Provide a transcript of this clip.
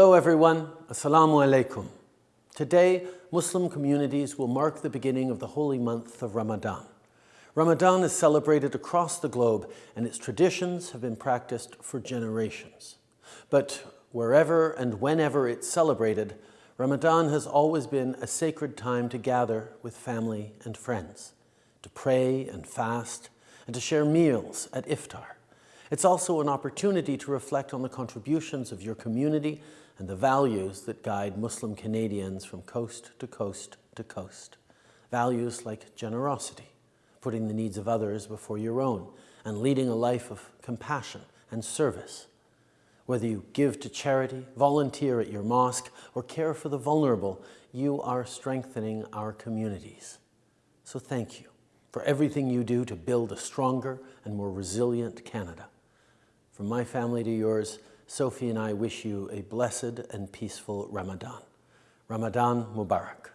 Hello everyone, Assalamu alaikum. Today, Muslim communities will mark the beginning of the holy month of Ramadan. Ramadan is celebrated across the globe and its traditions have been practiced for generations. But wherever and whenever it's celebrated, Ramadan has always been a sacred time to gather with family and friends, to pray and fast, and to share meals at iftar. It's also an opportunity to reflect on the contributions of your community and the values that guide Muslim Canadians from coast to coast to coast. Values like generosity, putting the needs of others before your own, and leading a life of compassion and service. Whether you give to charity, volunteer at your mosque, or care for the vulnerable, you are strengthening our communities. So thank you for everything you do to build a stronger and more resilient Canada. From my family to yours, Sophie and I wish you a blessed and peaceful Ramadan. Ramadan Mubarak.